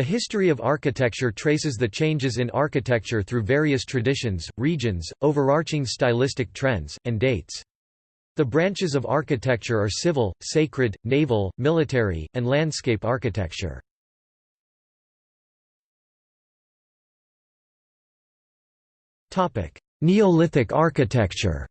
The history of architecture traces the changes in architecture through various traditions, regions, overarching stylistic trends, and dates. The branches of architecture are civil, sacred, naval, military, and landscape architecture. Neolithic architecture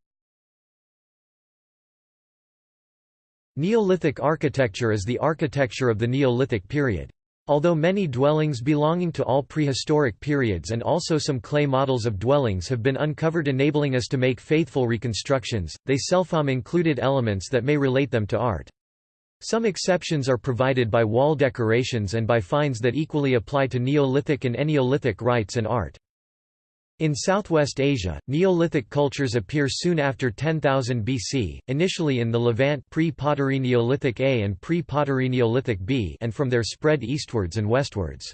Neolithic architecture is the architecture of the Neolithic period. Although many dwellings belonging to all prehistoric periods and also some clay models of dwellings have been uncovered enabling us to make faithful reconstructions, they seldom included elements that may relate them to art. Some exceptions are provided by wall decorations and by finds that equally apply to Neolithic and Eneolithic rites and art. In Southwest Asia, Neolithic cultures appear soon after 10,000 BC, initially in the Levant pre-Pottery Neolithic A and pre-Pottery Neolithic B and from there spread eastwards and westwards.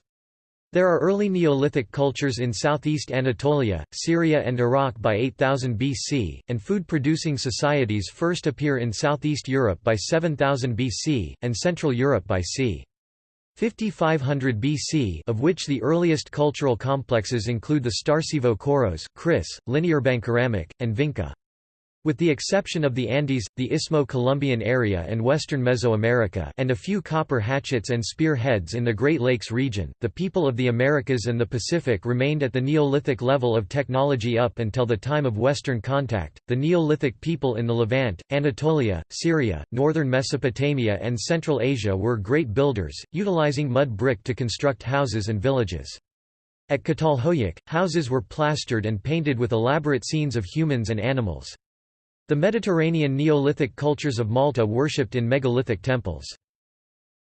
There are early Neolithic cultures in southeast Anatolia, Syria and Iraq by 8000 BC, and food-producing societies first appear in southeast Europe by 7000 BC, and Central Europe by c. 5500 BC of which the earliest cultural complexes include the Starcevo Koros, Kris, Linearbank and Vinca. With the exception of the Andes, the Istmo-Colombian area and western Mesoamerica and a few copper hatchets and spear heads in the Great Lakes region, the people of the Americas and the Pacific remained at the Neolithic level of technology up until the time of Western contact. The Neolithic people in the Levant, Anatolia, Syria, northern Mesopotamia and Central Asia were great builders, utilizing mud brick to construct houses and villages. At Catalhoyuk, houses were plastered and painted with elaborate scenes of humans and animals. The Mediterranean Neolithic cultures of Malta worshipped in megalithic temples.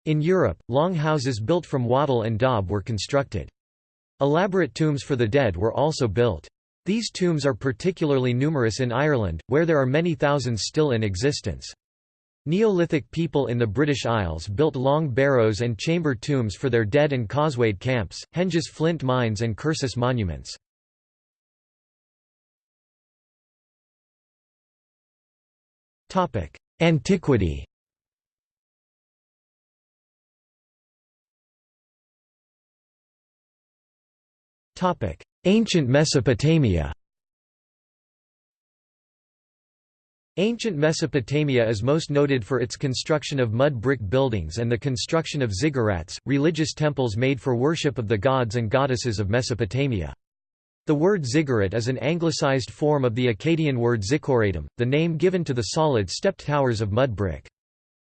In Europe, long houses built from wattle and daub were constructed. Elaborate tombs for the dead were also built. These tombs are particularly numerous in Ireland, where there are many thousands still in existence. Neolithic people in the British Isles built long barrows and chamber tombs for their dead and causewayed camps, henges flint mines and cursus monuments. Antiquity. Topic: Ancient Mesopotamia. Ancient Mesopotamia is most noted for its construction of mud brick buildings and the construction of ziggurats, religious temples made for worship of the gods and goddesses of Mesopotamia. The word ziggurat is an anglicized form of the Akkadian word zikkoratum, the name given to the solid stepped towers of mud brick.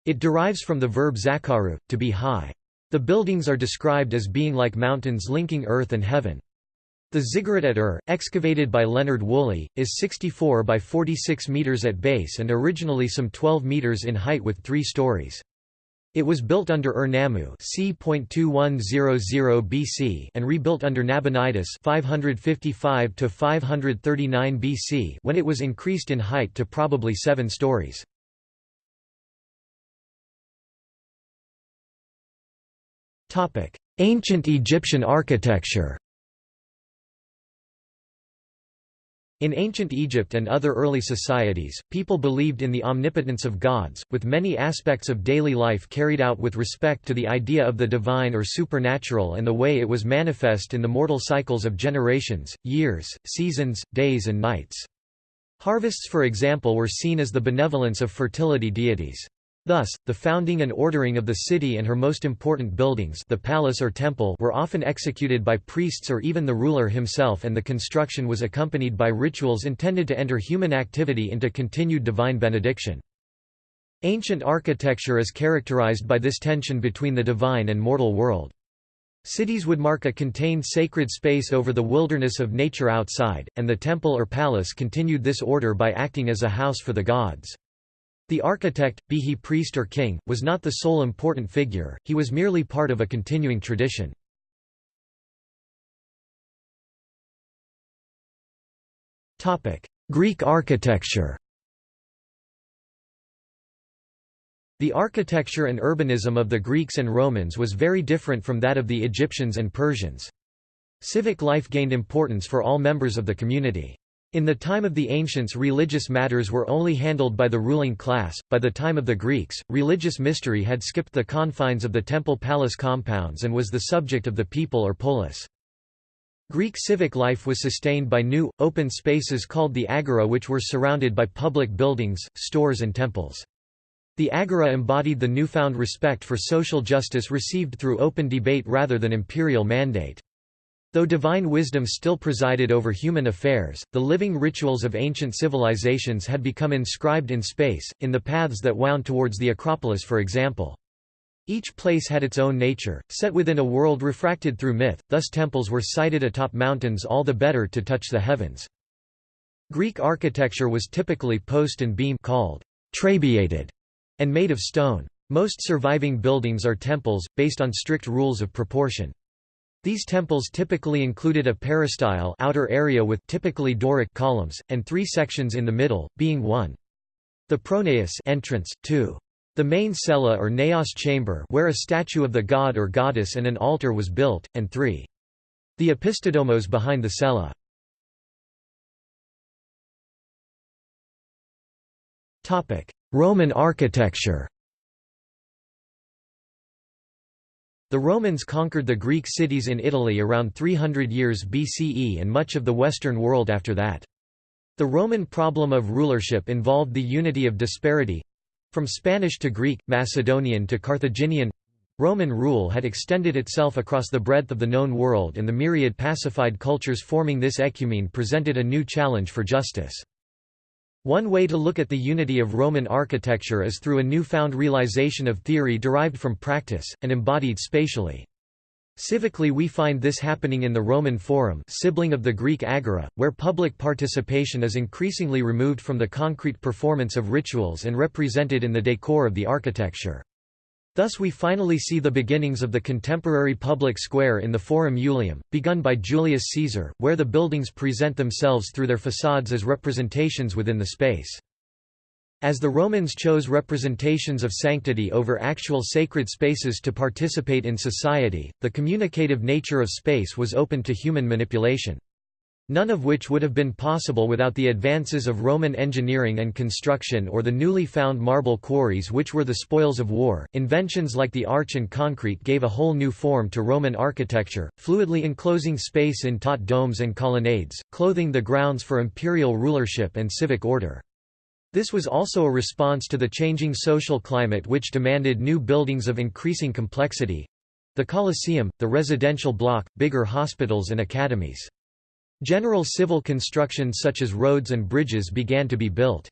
It derives from the verb zakaru, to be high. The buildings are described as being like mountains linking earth and heaven. The ziggurat at Ur, excavated by Leonard Woolley, is 64 by 46 metres at base and originally some 12 metres in height with three stories. It was built under Ur-Nammu c. BC and rebuilt under Nabonidus 555 539 BC when it was increased in height to probably seven stories. Ancient Egyptian architecture In ancient Egypt and other early societies, people believed in the omnipotence of gods, with many aspects of daily life carried out with respect to the idea of the divine or supernatural and the way it was manifest in the mortal cycles of generations, years, seasons, days and nights. Harvests for example were seen as the benevolence of fertility deities. Thus, the founding and ordering of the city and her most important buildings the palace or temple were often executed by priests or even the ruler himself and the construction was accompanied by rituals intended to enter human activity into continued divine benediction. Ancient architecture is characterized by this tension between the divine and mortal world. Cities would mark a contained sacred space over the wilderness of nature outside, and the temple or palace continued this order by acting as a house for the gods. The architect, be he priest or king, was not the sole important figure, he was merely part of a continuing tradition. Greek architecture The architecture and urbanism of the Greeks and Romans was very different from that of the Egyptians and Persians. Civic life gained importance for all members of the community. In the time of the ancients religious matters were only handled by the ruling class, by the time of the Greeks, religious mystery had skipped the confines of the temple-palace compounds and was the subject of the people or polis. Greek civic life was sustained by new, open spaces called the agora which were surrounded by public buildings, stores and temples. The agora embodied the newfound respect for social justice received through open debate rather than imperial mandate. Though divine wisdom still presided over human affairs, the living rituals of ancient civilizations had become inscribed in space, in the paths that wound towards the Acropolis for example. Each place had its own nature, set within a world refracted through myth, thus temples were sited atop mountains all the better to touch the heavens. Greek architecture was typically post and beam called trabeated and made of stone. Most surviving buildings are temples, based on strict rules of proportion. These temples typically included a peristyle outer area with typically Doric columns, and three sections in the middle, being 1. The pronaos entrance, 2. The main cella or naos chamber where a statue of the god or goddess and an altar was built, and 3. The opisthodomos behind the cella. Roman architecture The Romans conquered the Greek cities in Italy around 300 years BCE and much of the Western world after that. The Roman problem of rulership involved the unity of disparity from Spanish to Greek, Macedonian to Carthaginian Roman rule had extended itself across the breadth of the known world and the myriad pacified cultures forming this ecumene presented a new challenge for justice. One way to look at the unity of Roman architecture is through a newfound realization of theory derived from practice, and embodied spatially. Civically we find this happening in the Roman Forum sibling of the Greek Agora, where public participation is increasingly removed from the concrete performance of rituals and represented in the decor of the architecture. Thus we finally see the beginnings of the contemporary public square in the Forum Iulium, begun by Julius Caesar, where the buildings present themselves through their facades as representations within the space. As the Romans chose representations of sanctity over actual sacred spaces to participate in society, the communicative nature of space was open to human manipulation none of which would have been possible without the advances of Roman engineering and construction or the newly found marble quarries which were the spoils of war. Inventions like the arch and concrete gave a whole new form to Roman architecture, fluidly enclosing space in taut domes and colonnades, clothing the grounds for imperial rulership and civic order. This was also a response to the changing social climate which demanded new buildings of increasing complexity the Colosseum, the residential block, bigger hospitals and academies. General civil construction such as roads and bridges began to be built.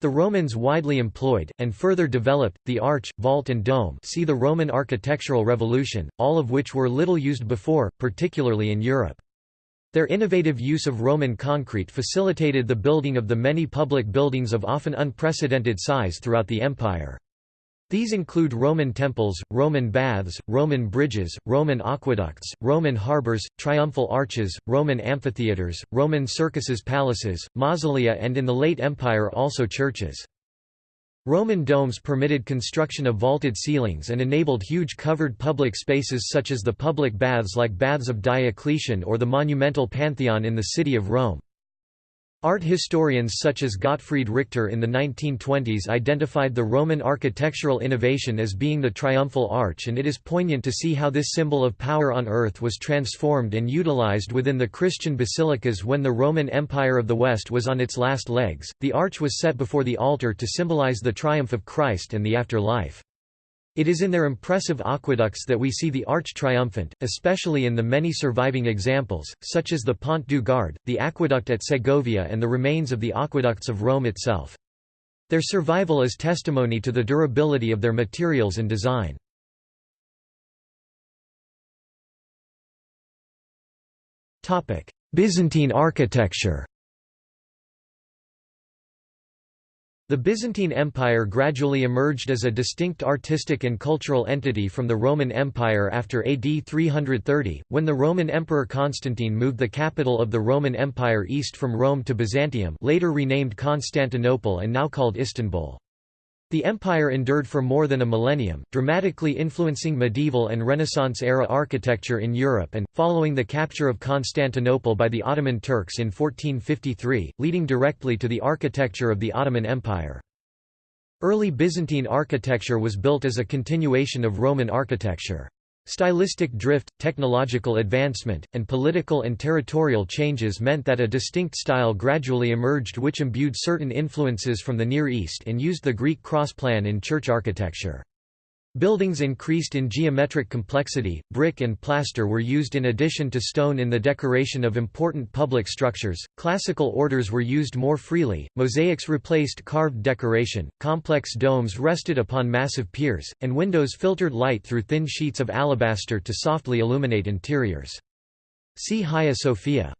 The Romans widely employed, and further developed, the arch, vault and dome see the Roman architectural revolution, all of which were little used before, particularly in Europe. Their innovative use of Roman concrete facilitated the building of the many public buildings of often unprecedented size throughout the empire. These include Roman temples, Roman baths, Roman bridges, Roman aqueducts, Roman harbors, triumphal arches, Roman amphitheaters, Roman circuses palaces, mausolea and in the late Empire also churches. Roman domes permitted construction of vaulted ceilings and enabled huge covered public spaces such as the public baths like Baths of Diocletian or the monumental Pantheon in the city of Rome. Art historians such as Gottfried Richter in the 1920s identified the Roman architectural innovation as being the triumphal arch and it is poignant to see how this symbol of power on earth was transformed and utilized within the Christian basilicas when the Roman Empire of the West was on its last legs. The arch was set before the altar to symbolize the triumph of Christ and the afterlife. It is in their impressive aqueducts that we see the arch triumphant, especially in the many surviving examples, such as the Pont du Gard, the aqueduct at Segovia and the remains of the aqueducts of Rome itself. Their survival is testimony to the durability of their materials and design. Byzantine architecture The Byzantine Empire gradually emerged as a distinct artistic and cultural entity from the Roman Empire after AD 330, when the Roman Emperor Constantine moved the capital of the Roman Empire east from Rome to Byzantium later renamed Constantinople and now called Istanbul. The empire endured for more than a millennium, dramatically influencing medieval and Renaissance-era architecture in Europe and, following the capture of Constantinople by the Ottoman Turks in 1453, leading directly to the architecture of the Ottoman Empire. Early Byzantine architecture was built as a continuation of Roman architecture. Stylistic drift, technological advancement, and political and territorial changes meant that a distinct style gradually emerged which imbued certain influences from the Near East and used the Greek cross plan in church architecture. Buildings increased in geometric complexity, brick and plaster were used in addition to stone in the decoration of important public structures, classical orders were used more freely, mosaics replaced carved decoration, complex domes rested upon massive piers, and windows filtered light through thin sheets of alabaster to softly illuminate interiors. See Hagia Sophia.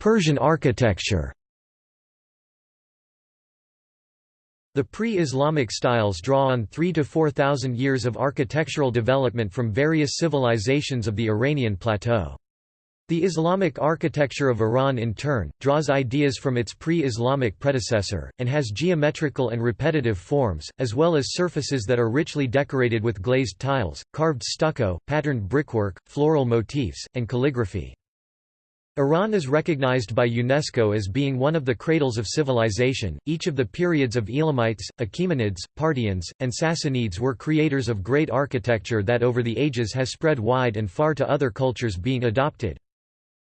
Persian architecture The pre-Islamic styles draw on 3 to 4,000 years of architectural development from various civilizations of the Iranian plateau. The Islamic architecture of Iran in turn, draws ideas from its pre-Islamic predecessor, and has geometrical and repetitive forms, as well as surfaces that are richly decorated with glazed tiles, carved stucco, patterned brickwork, floral motifs, and calligraphy. Iran is recognized by UNESCO as being one of the cradles of civilization. Each of the periods of Elamites, Achaemenids, Parthians, and Sassanids were creators of great architecture that over the ages has spread wide and far to other cultures being adopted.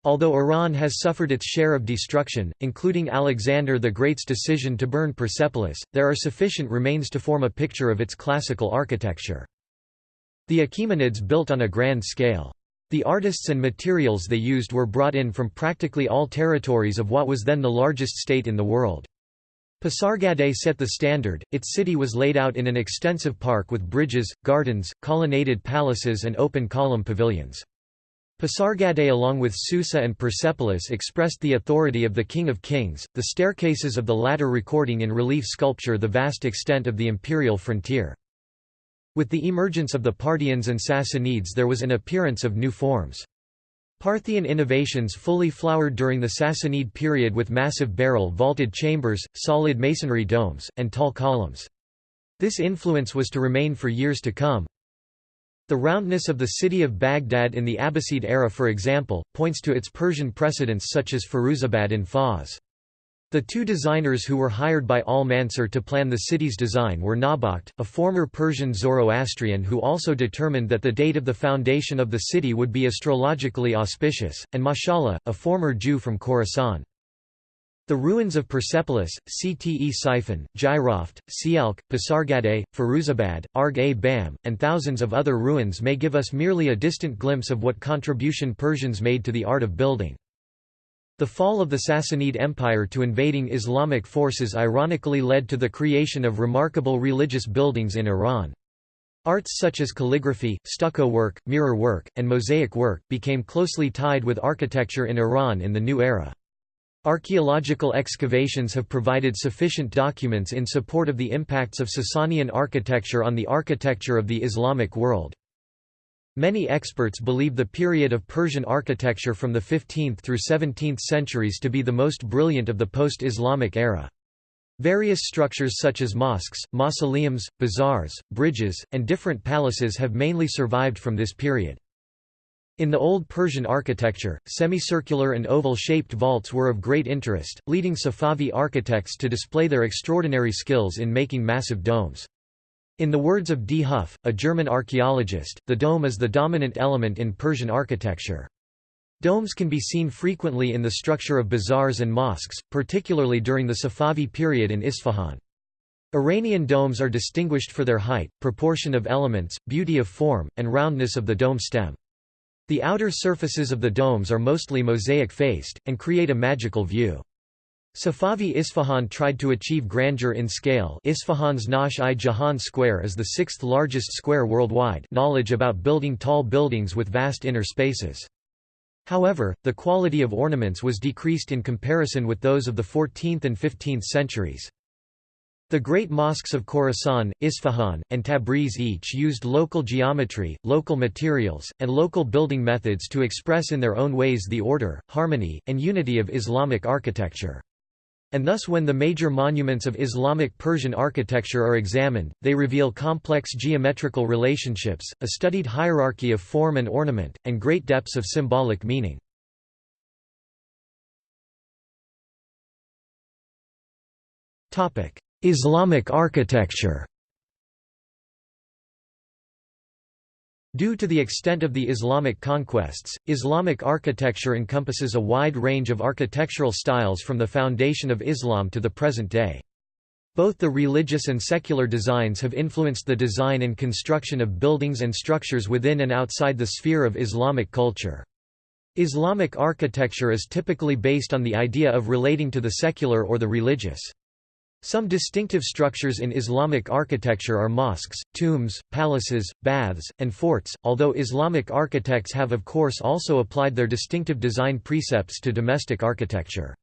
Although Iran has suffered its share of destruction, including Alexander the Great's decision to burn Persepolis, there are sufficient remains to form a picture of its classical architecture. The Achaemenids built on a grand scale. The artists and materials they used were brought in from practically all territories of what was then the largest state in the world. Pasargadae set the standard, its city was laid out in an extensive park with bridges, gardens, colonnaded palaces and open column pavilions. Pasargadae along with Susa and Persepolis expressed the authority of the King of Kings, the staircases of the latter recording in relief sculpture the vast extent of the imperial frontier. With the emergence of the Parthians and Sassanids there was an appearance of new forms. Parthian innovations fully flowered during the Sassanid period with massive barrel-vaulted chambers, solid masonry domes, and tall columns. This influence was to remain for years to come. The roundness of the city of Baghdad in the Abbasid era for example, points to its Persian precedents such as Firuzabad in Fars. The two designers who were hired by Al-Mansur to plan the city's design were Nawbakht, a former Persian Zoroastrian who also determined that the date of the foundation of the city would be astrologically auspicious, and Mashallah, a former Jew from Khorasan. The ruins of Persepolis, Ctesiphon, Jiroft, Sialk, Pasargadae, Firuzabad, Arg-e-Bam, and thousands of other ruins may give us merely a distant glimpse of what contribution Persians made to the art of building. The fall of the Sassanid Empire to invading Islamic forces ironically led to the creation of remarkable religious buildings in Iran. Arts such as calligraphy, stucco work, mirror work, and mosaic work, became closely tied with architecture in Iran in the new era. Archaeological excavations have provided sufficient documents in support of the impacts of Sasanian architecture on the architecture of the Islamic world. Many experts believe the period of Persian architecture from the 15th through 17th centuries to be the most brilliant of the post-Islamic era. Various structures such as mosques, mausoleums, bazaars, bridges, and different palaces have mainly survived from this period. In the Old Persian architecture, semicircular and oval-shaped vaults were of great interest, leading Safavi architects to display their extraordinary skills in making massive domes. In the words of D. Huff, a German archaeologist, the dome is the dominant element in Persian architecture. Domes can be seen frequently in the structure of bazaars and mosques, particularly during the Safavi period in Isfahan. Iranian domes are distinguished for their height, proportion of elements, beauty of form, and roundness of the dome stem. The outer surfaces of the domes are mostly mosaic-faced, and create a magical view. Safavi Isfahan tried to achieve grandeur in scale Isfahan's Naqsh-i-Jahan Square is the sixth largest square worldwide knowledge about building tall buildings with vast inner spaces. However, the quality of ornaments was decreased in comparison with those of the 14th and 15th centuries. The great mosques of Khorasan, Isfahan, and Tabriz each used local geometry, local materials, and local building methods to express in their own ways the order, harmony, and unity of Islamic architecture. And thus when the major monuments of Islamic Persian architecture are examined, they reveal complex geometrical relationships, a studied hierarchy of form and ornament, and great depths of symbolic meaning. Islamic architecture Due to the extent of the Islamic conquests, Islamic architecture encompasses a wide range of architectural styles from the foundation of Islam to the present day. Both the religious and secular designs have influenced the design and construction of buildings and structures within and outside the sphere of Islamic culture. Islamic architecture is typically based on the idea of relating to the secular or the religious. Some distinctive structures in Islamic architecture are mosques, tombs, palaces, baths, and forts, although Islamic architects have of course also applied their distinctive design precepts to domestic architecture.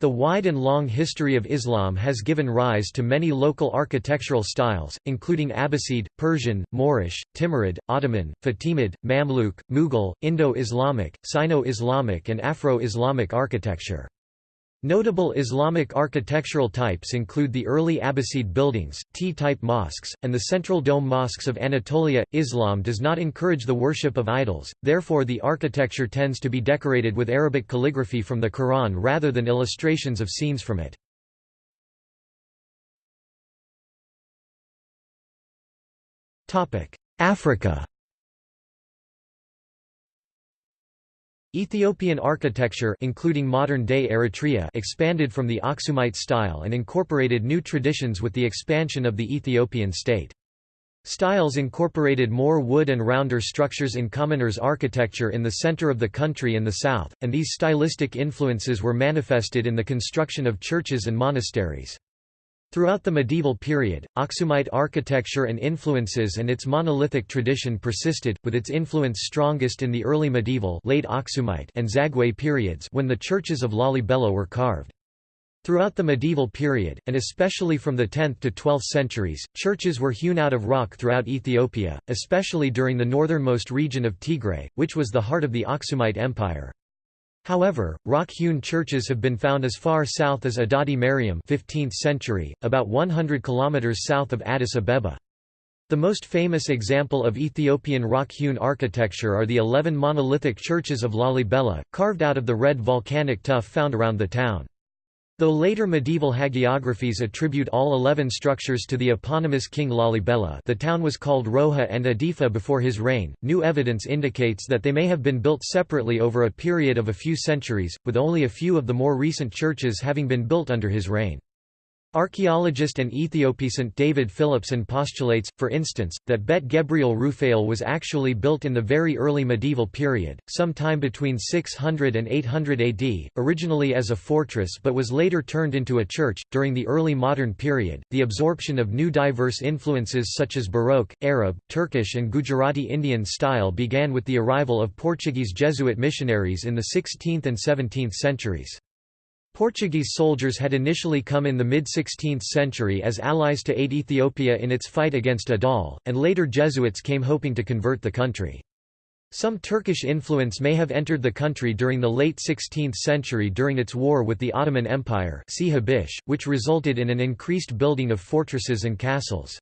The wide and long history of Islam has given rise to many local architectural styles, including Abbasid, Persian, Moorish, Timurid, Ottoman, Fatimid, Mamluk, Mughal, Indo-Islamic, Sino-Islamic and Afro-Islamic architecture. Notable Islamic architectural types include the early Abbasid buildings, T-type mosques, and the central dome mosques of Anatolia. Islam does not encourage the worship of idols, therefore the architecture tends to be decorated with Arabic calligraphy from the Quran rather than illustrations of scenes from it. Africa Ethiopian architecture including modern-day Eritrea expanded from the Aksumite style and incorporated new traditions with the expansion of the Ethiopian state. Styles incorporated more wood and rounder structures in commoners' architecture in the center of the country and the south, and these stylistic influences were manifested in the construction of churches and monasteries. Throughout the medieval period, Aksumite architecture and influences and its monolithic tradition persisted, with its influence strongest in the early medieval late Aksumite and Zagwe periods when the churches of Lalibela were carved. Throughout the medieval period, and especially from the 10th to 12th centuries, churches were hewn out of rock throughout Ethiopia, especially during the northernmost region of Tigray, which was the heart of the Aksumite Empire. However, rock-hewn churches have been found as far south as Adadi Mariam 15th century, about 100 kilometers south of Addis Abeba. The most famous example of Ethiopian rock-hewn architecture are the eleven monolithic churches of Lalibela, carved out of the red volcanic tuff found around the town. Though later medieval hagiographies attribute all eleven structures to the eponymous king Lalibela the town was called Roha and Adifa before his reign, new evidence indicates that they may have been built separately over a period of a few centuries, with only a few of the more recent churches having been built under his reign. Archaeologist and Ethiopisant David Phillipson postulates, for instance, that Bet Gebriel Rufael was actually built in the very early medieval period, sometime between 600 and 800 AD, originally as a fortress but was later turned into a church. During the early modern period, the absorption of new diverse influences such as Baroque, Arab, Turkish, and Gujarati Indian style began with the arrival of Portuguese Jesuit missionaries in the 16th and 17th centuries. Portuguese soldiers had initially come in the mid-16th century as allies to aid Ethiopia in its fight against Adal, and later Jesuits came hoping to convert the country. Some Turkish influence may have entered the country during the late 16th century during its war with the Ottoman Empire which resulted in an increased building of fortresses and castles.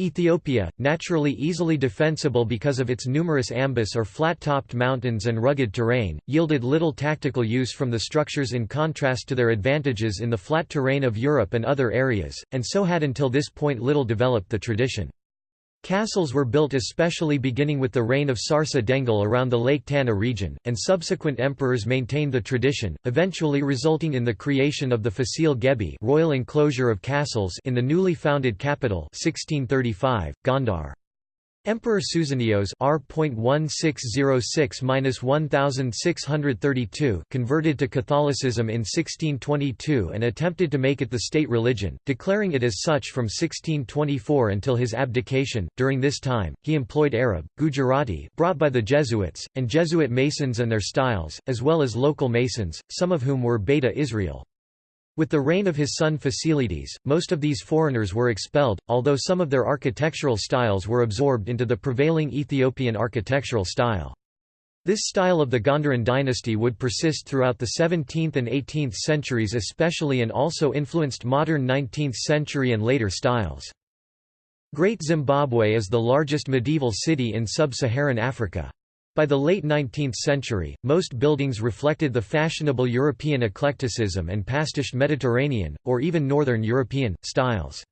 Ethiopia, naturally easily defensible because of its numerous ambas or flat-topped mountains and rugged terrain, yielded little tactical use from the structures in contrast to their advantages in the flat terrain of Europe and other areas, and so had until this point little developed the tradition. Castles were built especially beginning with the reign of Sarsa Dengel around the Lake Tana region, and subsequent emperors maintained the tradition, eventually resulting in the creation of the Fasile Gebi royal enclosure of castles in the newly founded capital 1635, Gondar. Emperor Susenyos R.1606-1632 converted to Catholicism in 1622 and attempted to make it the state religion, declaring it as such from 1624 until his abdication. During this time, he employed Arab, Gujarati brought by the Jesuits, and Jesuit masons and their styles, as well as local masons, some of whom were Beta Israel. With the reign of his son Fasilides, most of these foreigners were expelled, although some of their architectural styles were absorbed into the prevailing Ethiopian architectural style. This style of the Gondaran dynasty would persist throughout the 17th and 18th centuries especially and also influenced modern 19th century and later styles. Great Zimbabwe is the largest medieval city in sub-Saharan Africa. By the late 19th century, most buildings reflected the fashionable European eclecticism and pastiched Mediterranean, or even Northern European, styles.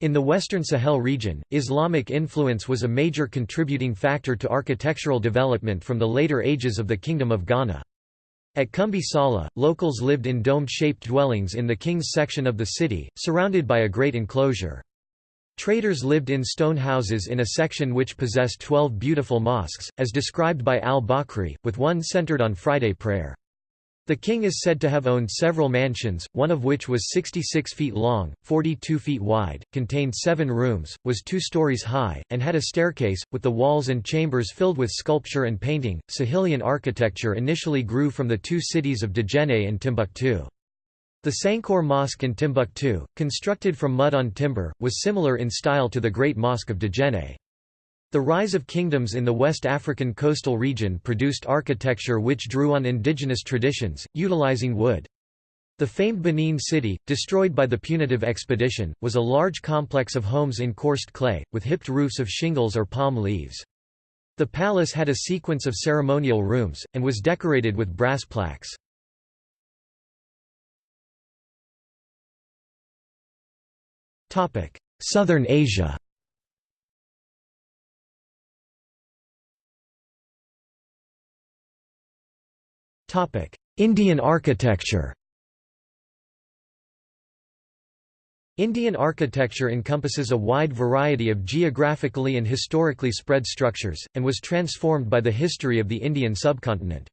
In the Western Sahel region, Islamic influence was a major contributing factor to architectural development from the later ages of the Kingdom of Ghana. At Kumbi Sala, locals lived in dome-shaped dwellings in the king's section of the city, surrounded by a great enclosure. Traders lived in stone houses in a section which possessed twelve beautiful mosques, as described by al-Bakri, with one centered on Friday prayer. The king is said to have owned several mansions, one of which was 66 feet long, 42 feet wide, contained seven rooms, was two stories high, and had a staircase, with the walls and chambers filled with sculpture and painting. Sahelian architecture initially grew from the two cities of Djenné and Timbuktu. The Sankore Mosque in Timbuktu, constructed from mud on timber, was similar in style to the Great Mosque of Djenné. The rise of kingdoms in the West African coastal region produced architecture which drew on indigenous traditions, utilizing wood. The famed Benin city, destroyed by the punitive expedition, was a large complex of homes in coursed clay, with hipped roofs of shingles or palm leaves. The palace had a sequence of ceremonial rooms, and was decorated with brass plaques. Southern Asia. Indian architecture. Indian architecture encompasses a wide variety of geographically and historically spread structures, and was transformed by the history of the Indian subcontinent.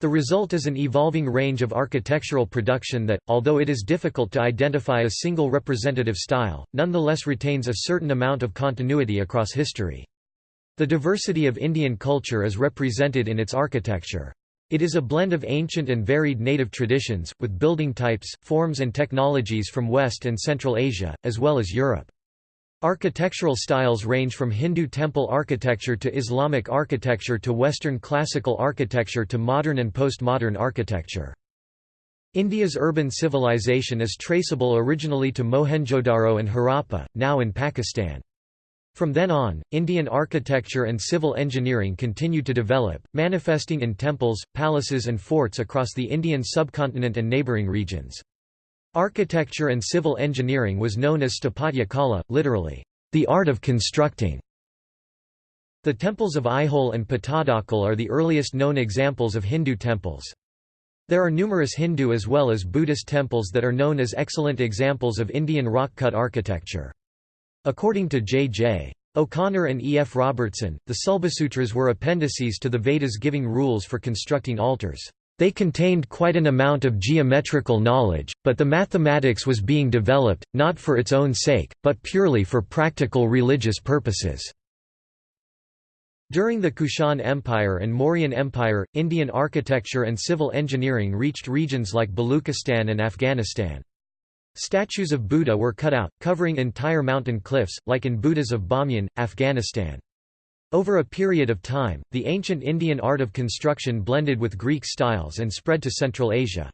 The result is an evolving range of architectural production that, although it is difficult to identify a single representative style, nonetheless retains a certain amount of continuity across history. The diversity of Indian culture is represented in its architecture. It is a blend of ancient and varied native traditions, with building types, forms and technologies from West and Central Asia, as well as Europe. Architectural styles range from Hindu temple architecture to Islamic architecture to Western classical architecture to modern and postmodern architecture. India's urban civilization is traceable originally to Mohenjo-Daro and Harappa, now in Pakistan. From then on, Indian architecture and civil engineering continued to develop, manifesting in temples, palaces and forts across the Indian subcontinent and neighbouring regions. Architecture and civil engineering was known as Sthapatya Kala, literally, the art of constructing. The temples of Aihole and Pattadakal are the earliest known examples of Hindu temples. There are numerous Hindu as well as Buddhist temples that are known as excellent examples of Indian rock-cut architecture. According to J.J. O'Connor and E. F. Robertson, the Sulbasutras were appendices to the Vedas giving rules for constructing altars. They contained quite an amount of geometrical knowledge, but the mathematics was being developed, not for its own sake, but purely for practical religious purposes. During the Kushan Empire and Mauryan Empire, Indian architecture and civil engineering reached regions like Baluchistan and Afghanistan. Statues of Buddha were cut out, covering entire mountain cliffs, like in Buddhas of Bamyan, Afghanistan. Over a period of time, the ancient Indian art of construction blended with Greek styles and spread to Central Asia.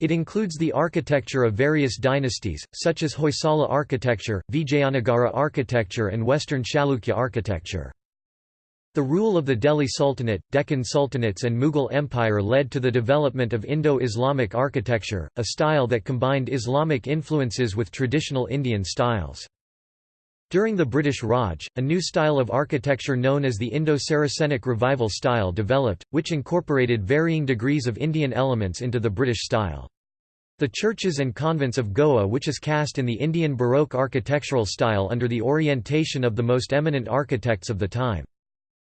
It includes the architecture of various dynasties, such as Hoysala architecture, Vijayanagara architecture and Western Chalukya architecture. The rule of the Delhi Sultanate, Deccan Sultanates and Mughal Empire led to the development of Indo-Islamic architecture, a style that combined Islamic influences with traditional Indian styles. During the British Raj, a new style of architecture known as the Indo-Saracenic Revival style developed, which incorporated varying degrees of Indian elements into the British style. The churches and convents of Goa which is cast in the Indian Baroque architectural style under the orientation of the most eminent architects of the time.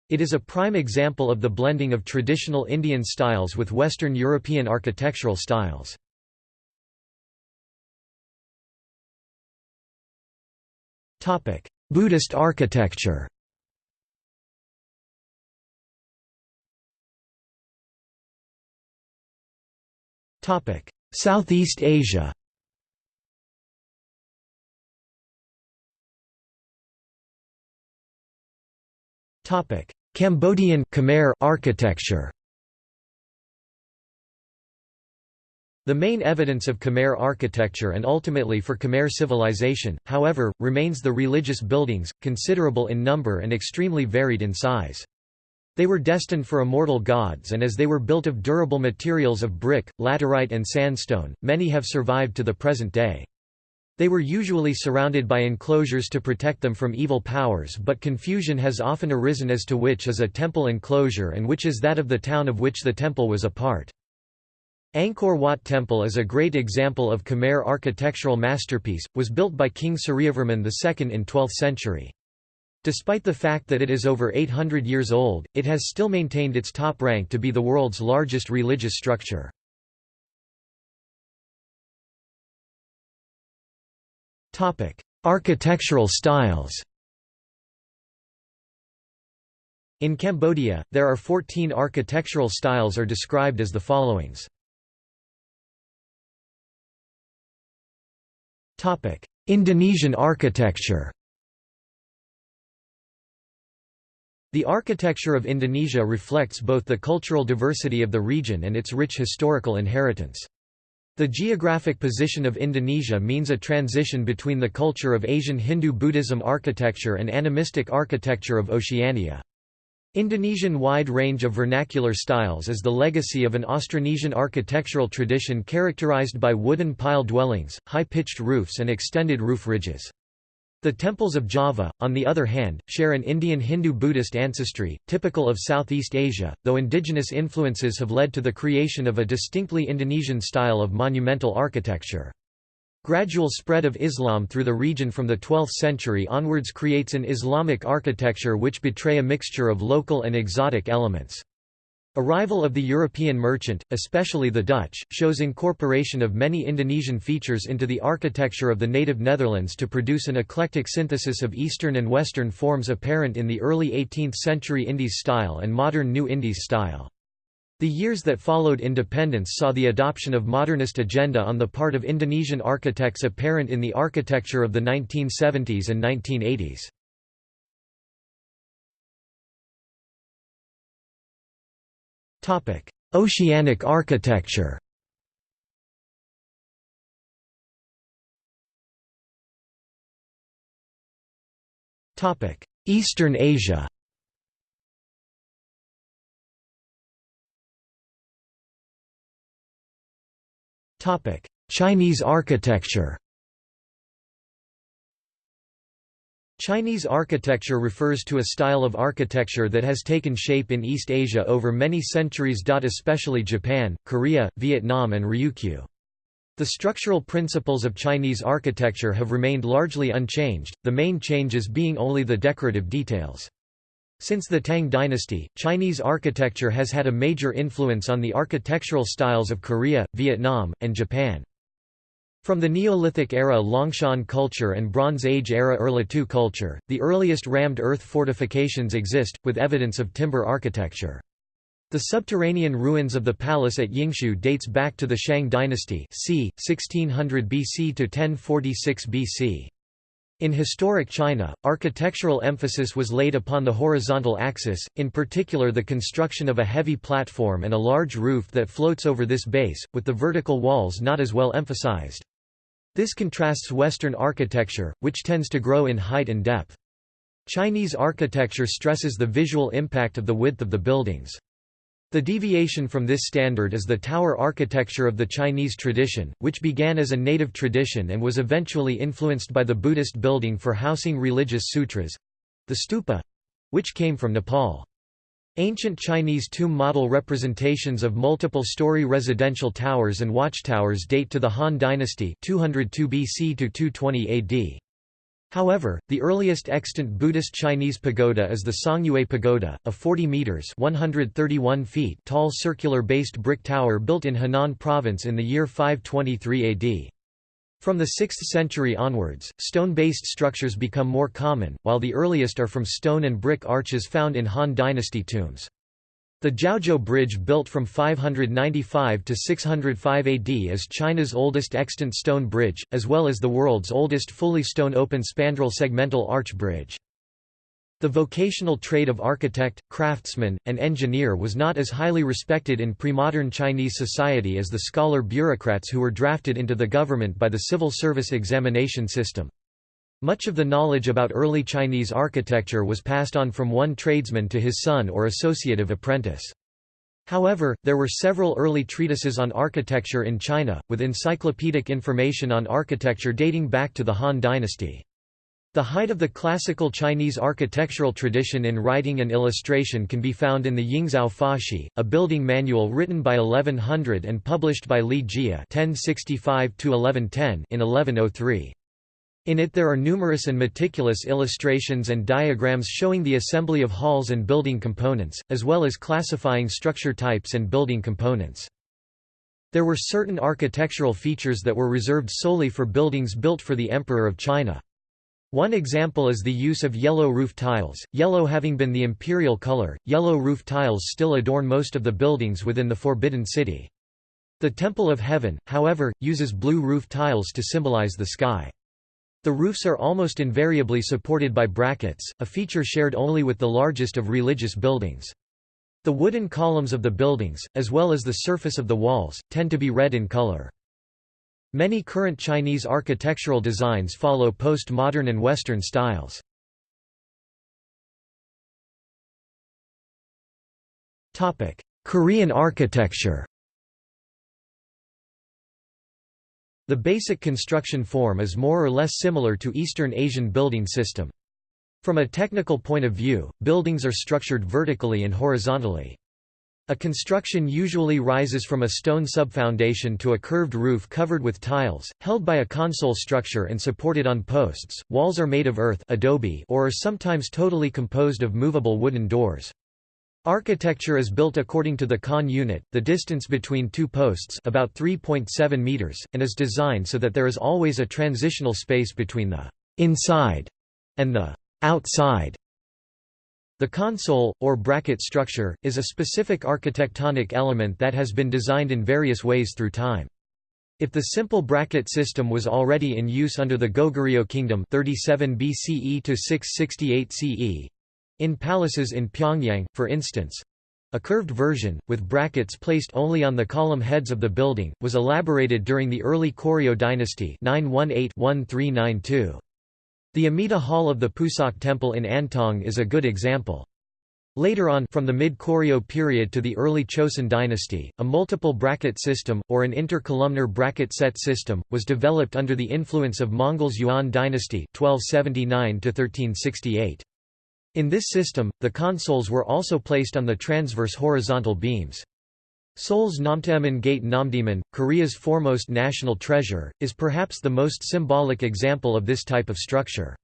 It is a prime example of the blending of traditional Indian styles with Western European architectural styles. Buddhist architecture. Southeast Asia. Topic. Cambodian Khmer architecture The main evidence of Khmer architecture and ultimately for Khmer civilization, however, remains the religious buildings, considerable in number and extremely varied in size. They were destined for immortal gods and as they were built of durable materials of brick, laterite and sandstone, many have survived to the present day. They were usually surrounded by enclosures to protect them from evil powers but confusion has often arisen as to which is a temple enclosure and which is that of the town of which the temple was a part. Angkor Wat Temple is a great example of Khmer architectural masterpiece, was built by King Suryavarman II in 12th century. Despite the fact that it is over 800 years old, it has still maintained its top rank to be the world's largest religious structure. Architectural styles In Cambodia, there are 14 architectural styles are described as the followings. Indonesian architecture The architecture of Indonesia reflects both the cultural diversity of the region and its rich historical inheritance. The geographic position of Indonesia means a transition between the culture of Asian Hindu Buddhism architecture and animistic architecture of Oceania. Indonesian wide range of vernacular styles is the legacy of an Austronesian architectural tradition characterized by wooden pile dwellings, high-pitched roofs and extended roof ridges. The temples of Java, on the other hand, share an Indian Hindu-Buddhist ancestry, typical of Southeast Asia, though indigenous influences have led to the creation of a distinctly Indonesian style of monumental architecture. Gradual spread of Islam through the region from the 12th century onwards creates an Islamic architecture which betray a mixture of local and exotic elements. Arrival of the European merchant, especially the Dutch, shows incorporation of many Indonesian features into the architecture of the native Netherlands to produce an eclectic synthesis of Eastern and Western forms apparent in the early 18th century Indies style and modern New Indies style. The years that followed independence saw the adoption of modernist agenda on the part of Indonesian architects apparent in the architecture of the 1970s and 1980s. Oceanic architecture Eastern Asia Chinese architecture Chinese architecture refers to a style of architecture that has taken shape in East Asia over many centuries. Especially Japan, Korea, Vietnam, and Ryukyu. The structural principles of Chinese architecture have remained largely unchanged, the main changes being only the decorative details. Since the Tang dynasty, Chinese architecture has had a major influence on the architectural styles of Korea, Vietnam, and Japan. From the Neolithic era Longshan culture and Bronze Age era Erlitou culture, the earliest rammed earth fortifications exist, with evidence of timber architecture. The subterranean ruins of the palace at Yinxu dates back to the Shang dynasty c. 1600 BC to 1046 BC. In historic China, architectural emphasis was laid upon the horizontal axis, in particular the construction of a heavy platform and a large roof that floats over this base, with the vertical walls not as well emphasized. This contrasts Western architecture, which tends to grow in height and depth. Chinese architecture stresses the visual impact of the width of the buildings. The deviation from this standard is the tower architecture of the Chinese tradition, which began as a native tradition and was eventually influenced by the Buddhist building for housing religious sutras—the stupa—which came from Nepal. Ancient Chinese tomb model representations of multiple-story residential towers and watchtowers date to the Han Dynasty 202 BC to 220 AD. However, the earliest extant Buddhist Chinese pagoda is the Songyue Pagoda, a 40 meters (131 feet) tall circular-based brick tower built in Henan province in the year 523 AD. From the 6th century onwards, stone-based structures become more common, while the earliest are from stone and brick arches found in Han Dynasty tombs. The Zhaozhou Bridge built from 595 to 605 AD is China's oldest extant stone bridge, as well as the world's oldest fully stone open spandrel segmental arch bridge. The vocational trade of architect, craftsman, and engineer was not as highly respected in pre-modern Chinese society as the scholar bureaucrats who were drafted into the government by the civil service examination system. Much of the knowledge about early Chinese architecture was passed on from one tradesman to his son or associative apprentice. However, there were several early treatises on architecture in China, with encyclopedic information on architecture dating back to the Han dynasty. The height of the classical Chinese architectural tradition in writing and illustration can be found in the Yingzao Fashi, a building manual written by 1100 and published by Li Jie (1065–1110) in 1103. In it there are numerous and meticulous illustrations and diagrams showing the assembly of halls and building components, as well as classifying structure types and building components. There were certain architectural features that were reserved solely for buildings built for the Emperor of China. One example is the use of yellow roof tiles, yellow having been the imperial color, yellow roof tiles still adorn most of the buildings within the Forbidden City. The Temple of Heaven, however, uses blue roof tiles to symbolize the sky. The roofs are almost invariably supported by brackets, a feature shared only with the largest of religious buildings. The wooden columns of the buildings, as well as the surface of the walls, tend to be red in color. Many current Chinese architectural designs follow post-modern and Western styles. Korean architecture The basic construction form is more or less similar to Eastern Asian building system. From a technical point of view, buildings are structured vertically and horizontally. A construction usually rises from a stone subfoundation to a curved roof covered with tiles, held by a console structure and supported on posts. Walls are made of earth adobe or are sometimes totally composed of movable wooden doors. Architecture is built according to the Kan unit, the distance between two posts about 3.7 meters, and is designed so that there is always a transitional space between the inside and the outside. The console, or bracket structure, is a specific architectonic element that has been designed in various ways through time. If the simple bracket system was already in use under the Goguryeo kingdom 37 BCE to 668 CE, in palaces in Pyongyang, for instance, a curved version, with brackets placed only on the column heads of the building, was elaborated during the early Koryo dynasty 918-1392. The Amida Hall of the Pusok Temple in Andong is a good example. Later on from the mid-Koryo period to the early Chosun dynasty, a multiple bracket system, or an intercolumnar bracket set system, was developed under the influence of Mongols Yuan dynasty 1279 -1368. In this system, the consoles were also placed on the transverse horizontal beams. Seoul's Namdaemun Gate Namdaemun, Korea's foremost national treasure, is perhaps the most symbolic example of this type of structure.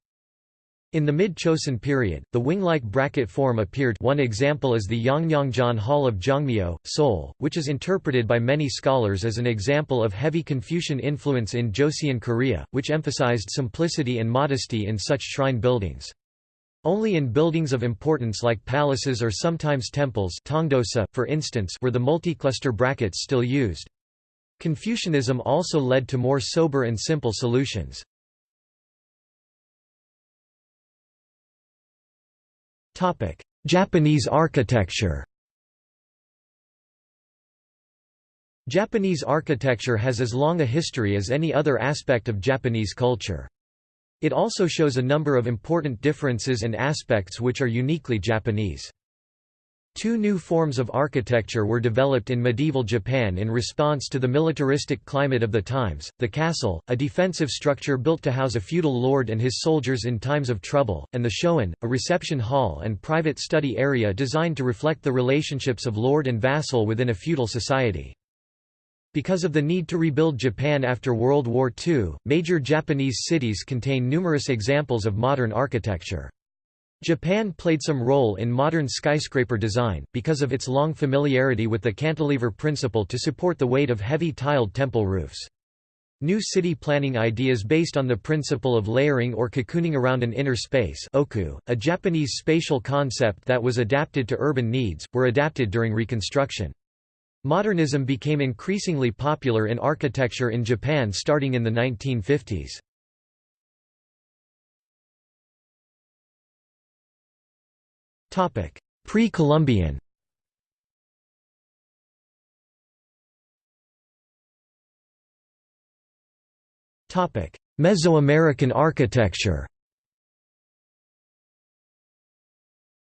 In the mid-Chosun period, the wing-like bracket form appeared one example is the Yongnyeongjeon Hall of Jongmyo, Seoul, which is interpreted by many scholars as an example of heavy Confucian influence in Joseon Korea, which emphasized simplicity and modesty in such shrine buildings. Only in buildings of importance like palaces or sometimes temples tongdosa, for instance, were the multicluster brackets still used. Confucianism also led to more sober and simple solutions. Japanese architecture Japanese architecture has as long a history as any other aspect of Japanese culture. It also shows a number of important differences and aspects which are uniquely Japanese. Two new forms of architecture were developed in medieval Japan in response to the militaristic climate of the times, the castle, a defensive structure built to house a feudal lord and his soldiers in times of trouble, and the shoin, a reception hall and private study area designed to reflect the relationships of lord and vassal within a feudal society. Because of the need to rebuild Japan after World War II, major Japanese cities contain numerous examples of modern architecture. Japan played some role in modern skyscraper design, because of its long familiarity with the cantilever principle to support the weight of heavy tiled temple roofs. New city planning ideas based on the principle of layering or cocooning around an inner space oku, a Japanese spatial concept that was adapted to urban needs, were adapted during Reconstruction. Modernism became increasingly popular in architecture in Japan starting in the 1950s. Pre-Columbian. Mesoamerican architecture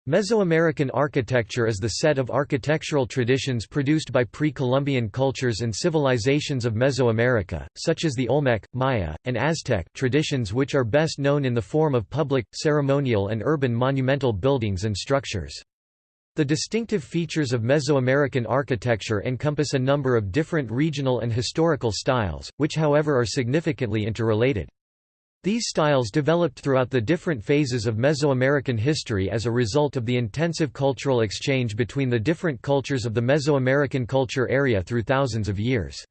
Mesoamerican architecture is the set of architectural traditions produced by pre-Columbian cultures and civilizations of Mesoamerica, such as the Olmec, Maya, and Aztec traditions which are best known in the form of public, ceremonial and urban monumental buildings and structures. The distinctive features of Mesoamerican architecture encompass a number of different regional and historical styles, which however are significantly interrelated. These styles developed throughout the different phases of Mesoamerican history as a result of the intensive cultural exchange between the different cultures of the Mesoamerican culture area through thousands of years.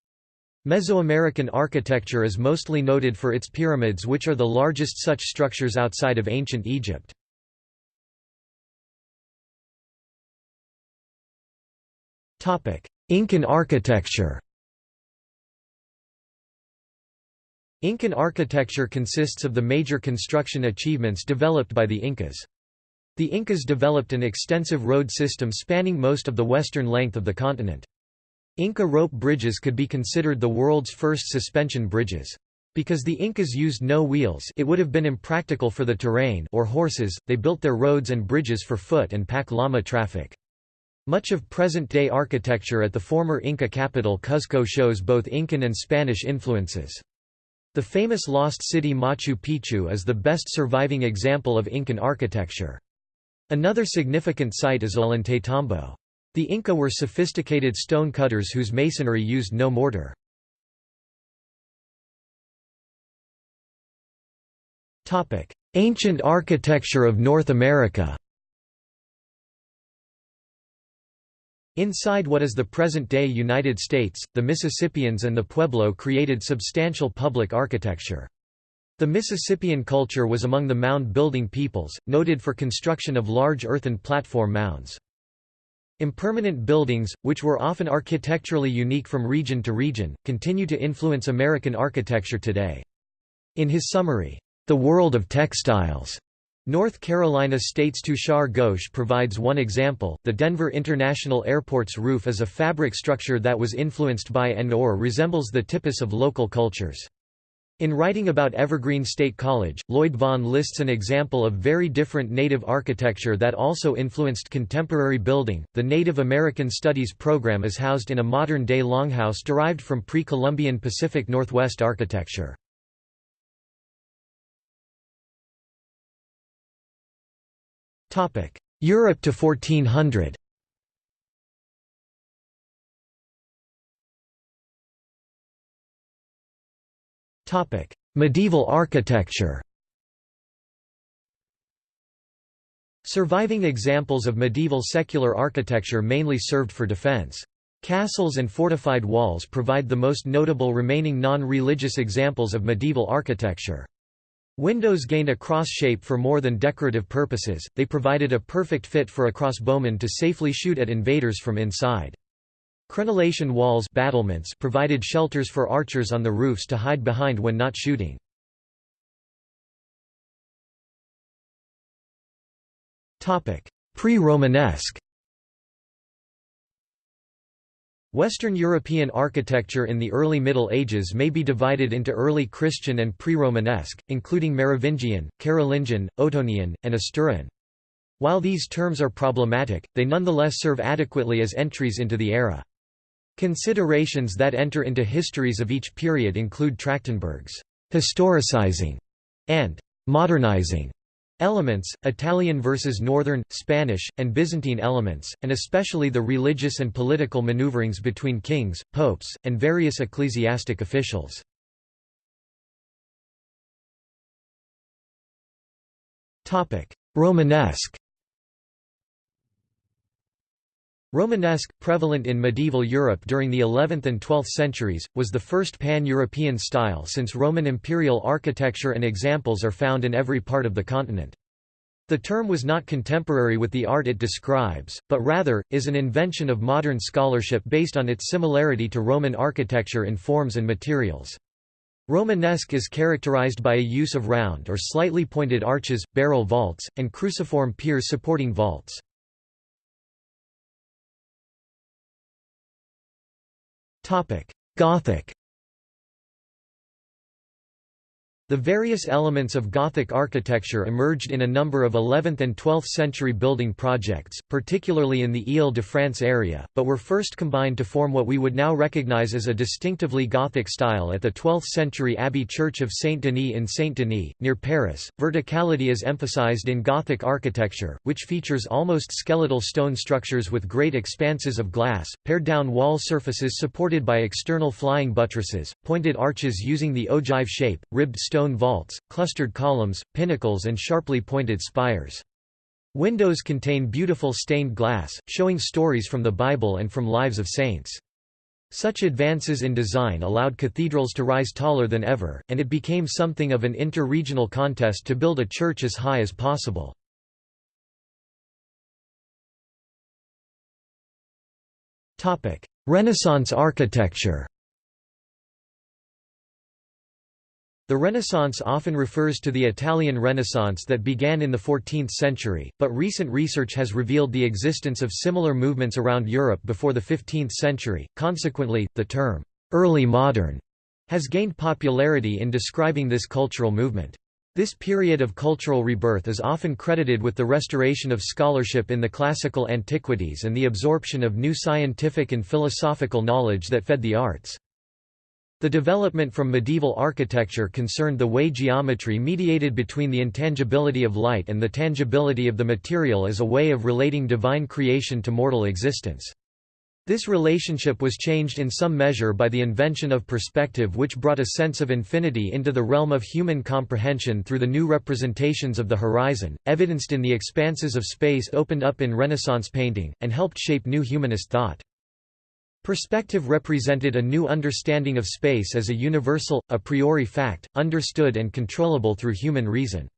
Mesoamerican architecture is mostly noted for its pyramids which are the largest such structures outside of ancient Egypt. Incan architecture Incan architecture consists of the major construction achievements developed by the Incas. The Incas developed an extensive road system spanning most of the western length of the continent. Inca rope bridges could be considered the world's first suspension bridges. Because the Incas used no wheels it would have been impractical for the terrain or horses, they built their roads and bridges for foot and pack llama traffic. Much of present-day architecture at the former Inca capital Cuzco shows both Incan and Spanish influences. The famous lost city Machu Picchu is the best surviving example of Incan architecture. Another significant site is Ollantaytambo. The Inca were sophisticated stone cutters whose masonry used no mortar. Ancient architecture of North America Inside what is the present-day United States, the Mississippians and the Pueblo created substantial public architecture. The Mississippian culture was among the mound-building peoples, noted for construction of large earthen platform mounds. Impermanent buildings, which were often architecturally unique from region to region, continue to influence American architecture today. In his summary, The World of Textiles, North Carolina State's Tushar Ghosh provides one example. The Denver International Airport's roof is a fabric structure that was influenced by and or resembles the tipis of local cultures. In writing about Evergreen State College, Lloyd Vaughn lists an example of very different Native architecture that also influenced contemporary building. The Native American Studies program is housed in a modern day longhouse derived from pre Columbian Pacific Northwest architecture. Europe to 1400 Medieval architecture Surviving examples of medieval secular architecture mainly served for defense. Castles and fortified walls provide the most notable remaining non-religious examples of medieval architecture. Windows gained a cross shape for more than decorative purposes, they provided a perfect fit for a crossbowman to safely shoot at invaders from inside. Crenellation walls battlements provided shelters for archers on the roofs to hide behind when not shooting. Pre-Romanesque Western European architecture in the early Middle Ages may be divided into early Christian and pre-Romanesque, including Merovingian, Carolingian, Ottonian, and Asturian. While these terms are problematic, they nonetheless serve adequately as entries into the era. Considerations that enter into histories of each period include Trachtenberg's historicizing and modernizing Elements, Italian versus Northern, Spanish, and Byzantine elements, and especially the religious and political maneuverings between kings, popes, and various ecclesiastic officials. Romanesque Romanesque, prevalent in medieval Europe during the 11th and 12th centuries, was the first pan-European style since Roman imperial architecture and examples are found in every part of the continent. The term was not contemporary with the art it describes, but rather, is an invention of modern scholarship based on its similarity to Roman architecture in forms and materials. Romanesque is characterized by a use of round or slightly pointed arches, barrel vaults, and cruciform piers supporting vaults. Gothic The various elements of Gothic architecture emerged in a number of 11th and 12th century building projects, particularly in the Ile-de-France area, but were first combined to form what we would now recognize as a distinctively Gothic style at the 12th century Abbey Church of Saint-Denis in Saint-Denis, near Paris. Verticality is emphasized in Gothic architecture, which features almost skeletal stone structures with great expanses of glass, pared-down wall surfaces supported by external flying buttresses, pointed arches using the ogive shape, ribbed stone stone vaults, clustered columns, pinnacles and sharply pointed spires. Windows contain beautiful stained glass, showing stories from the Bible and from lives of saints. Such advances in design allowed cathedrals to rise taller than ever, and it became something of an inter-regional contest to build a church as high as possible. Renaissance architecture The Renaissance often refers to the Italian Renaissance that began in the 14th century, but recent research has revealed the existence of similar movements around Europe before the 15th century. Consequently, the term early modern has gained popularity in describing this cultural movement. This period of cultural rebirth is often credited with the restoration of scholarship in the classical antiquities and the absorption of new scientific and philosophical knowledge that fed the arts. The development from medieval architecture concerned the way geometry mediated between the intangibility of light and the tangibility of the material as a way of relating divine creation to mortal existence. This relationship was changed in some measure by the invention of perspective which brought a sense of infinity into the realm of human comprehension through the new representations of the horizon, evidenced in the expanses of space opened up in Renaissance painting, and helped shape new humanist thought. Perspective represented a new understanding of space as a universal, a priori fact, understood and controllable through human reason.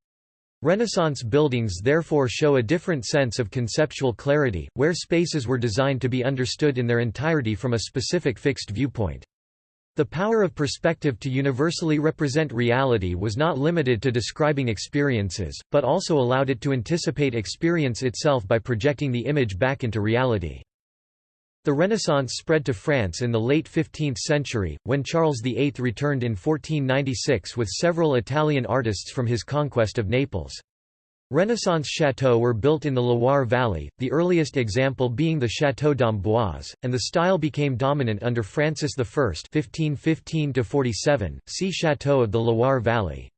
Renaissance buildings therefore show a different sense of conceptual clarity, where spaces were designed to be understood in their entirety from a specific fixed viewpoint. The power of perspective to universally represent reality was not limited to describing experiences, but also allowed it to anticipate experience itself by projecting the image back into reality. The Renaissance spread to France in the late 15th century, when Charles VIII returned in 1496 with several Italian artists from his conquest of Naples. Renaissance chateaux were built in the Loire Valley, the earliest example being the Château d'Amboise, and the style became dominant under Francis I 1515 see Château of the Loire Valley.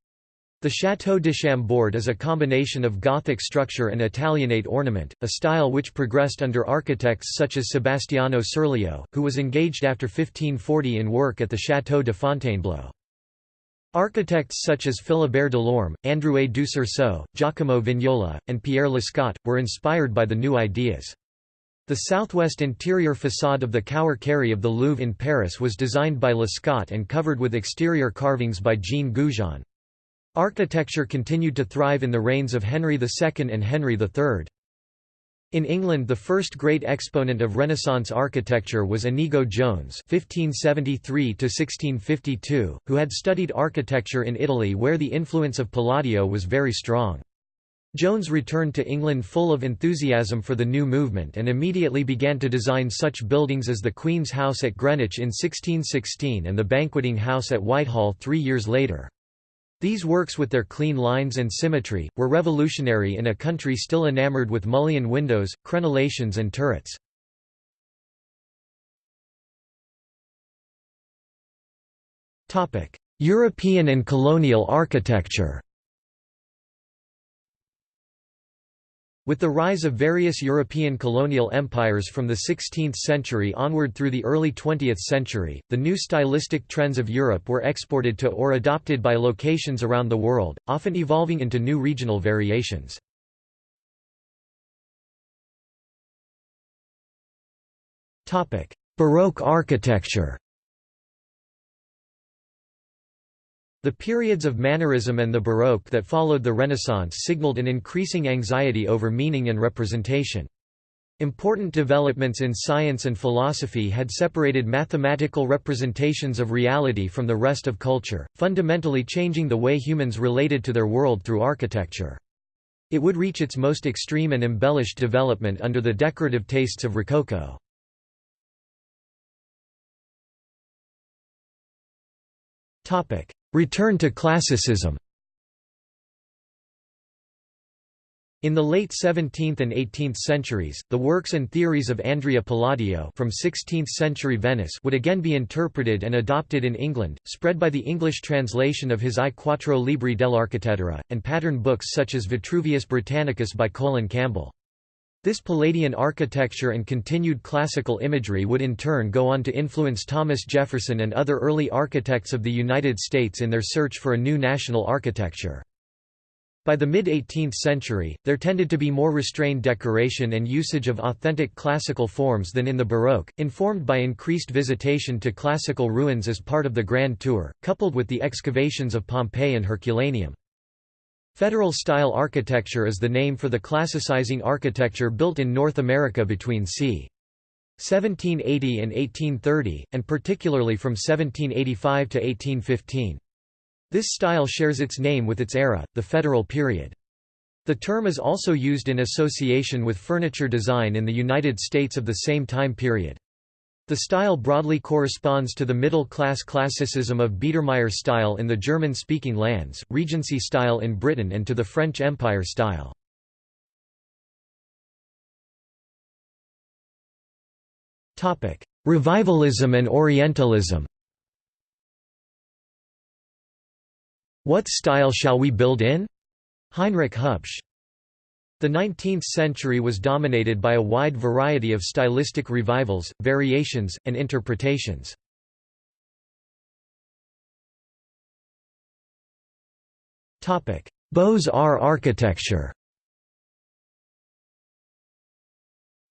The Château de Chambord is a combination of Gothic structure and Italianate ornament, a style which progressed under architects such as Sebastiano Serlio, who was engaged after 1540 in work at the Château de Fontainebleau. Architects such as Philibert Delorme, Androuet du Cerceau, Giacomo Vignola, and Pierre Lescot, were inspired by the new ideas. The southwest interior façade of the Cour Carré of the Louvre in Paris was designed by Lescot and covered with exterior carvings by Jean Goujon. Architecture continued to thrive in the reigns of Henry II and Henry III. In England the first great exponent of Renaissance architecture was Inigo Jones (1573–1652), who had studied architecture in Italy where the influence of Palladio was very strong. Jones returned to England full of enthusiasm for the new movement and immediately began to design such buildings as the Queen's House at Greenwich in 1616 and the Banqueting House at Whitehall three years later. These works with their clean lines and symmetry, were revolutionary in a country still enamored with mullion windows, crenellations and turrets. European and colonial architecture With the rise of various European colonial empires from the 16th century onward through the early 20th century, the new stylistic trends of Europe were exported to or adopted by locations around the world, often evolving into new regional variations. Baroque architecture The periods of Mannerism and the Baroque that followed the Renaissance signaled an increasing anxiety over meaning and representation. Important developments in science and philosophy had separated mathematical representations of reality from the rest of culture, fundamentally changing the way humans related to their world through architecture. It would reach its most extreme and embellished development under the decorative tastes of Rococo. Return to classicism In the late 17th and 18th centuries, the works and theories of Andrea Palladio from 16th-century Venice would again be interpreted and adopted in England, spread by the English translation of his I Quattro Libri dell'Architettura, and pattern books such as Vitruvius Britannicus by Colin Campbell. This Palladian architecture and continued classical imagery would in turn go on to influence Thomas Jefferson and other early architects of the United States in their search for a new national architecture. By the mid-18th century, there tended to be more restrained decoration and usage of authentic classical forms than in the Baroque, informed by increased visitation to classical ruins as part of the Grand Tour, coupled with the excavations of Pompeii and Herculaneum. Federal-style architecture is the name for the classicizing architecture built in North America between c. 1780 and 1830, and particularly from 1785 to 1815. This style shares its name with its era, the Federal period. The term is also used in association with furniture design in the United States of the same time period. The style broadly corresponds to the middle-class classicism of Biedermeier style in the German-speaking lands, Regency style in Britain and to the French Empire style. Revivalism and Orientalism What style shall we build in? Heinrich Hubsch. The 19th century was dominated by a wide variety of stylistic revivals, variations, and interpretations. Beaux-Arts architecture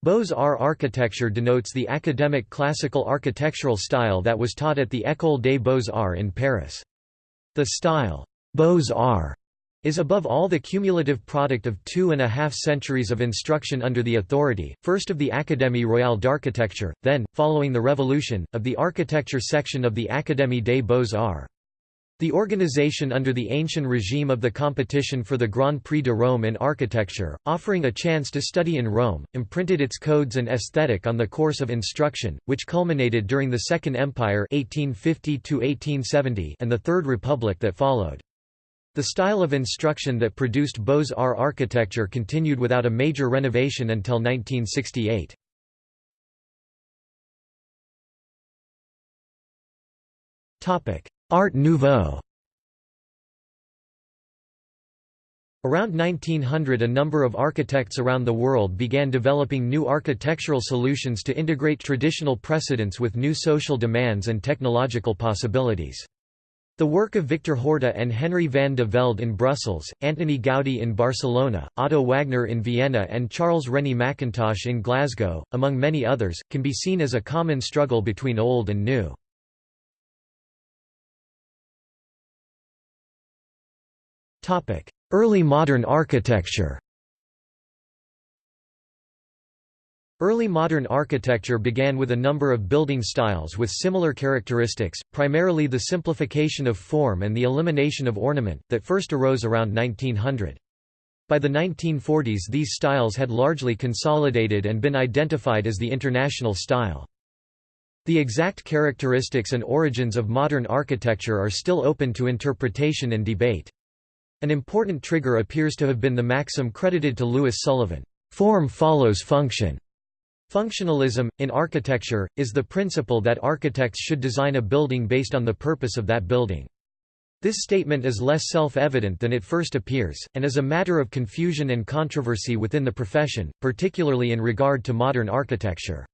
Beaux-Arts architecture denotes the academic classical architectural style that was taught at the École des Beaux-Arts in Paris. The style, Beaux-Arts, is above all the cumulative product of two and a half centuries of instruction under the authority, first of the Académie royale d'architecture, then, following the Revolution, of the architecture section of the Académie des Beaux-Arts. The organization under the ancient regime of the competition for the Grand Prix de Rome in architecture, offering a chance to study in Rome, imprinted its codes and aesthetic on the course of instruction, which culminated during the Second Empire 1850 and the Third Republic that followed. The style of instruction that produced Beaux-Arts architecture continued without a major renovation until 1968. Art Nouveau Around 1900 a number of architects around the world began developing new architectural solutions to integrate traditional precedents with new social demands and technological possibilities. The work of Victor Horta and Henry van de Velde in Brussels, Antoni Gaudí in Barcelona, Otto Wagner in Vienna and Charles Rennie Mackintosh in Glasgow, among many others, can be seen as a common struggle between old and new. Early modern architecture Early modern architecture began with a number of building styles with similar characteristics, primarily the simplification of form and the elimination of ornament, that first arose around 1900. By the 1940s these styles had largely consolidated and been identified as the international style. The exact characteristics and origins of modern architecture are still open to interpretation and debate. An important trigger appears to have been the maxim credited to Louis Sullivan, "'Form follows function'". Functionalism, in architecture, is the principle that architects should design a building based on the purpose of that building. This statement is less self-evident than it first appears, and is a matter of confusion and controversy within the profession, particularly in regard to modern architecture.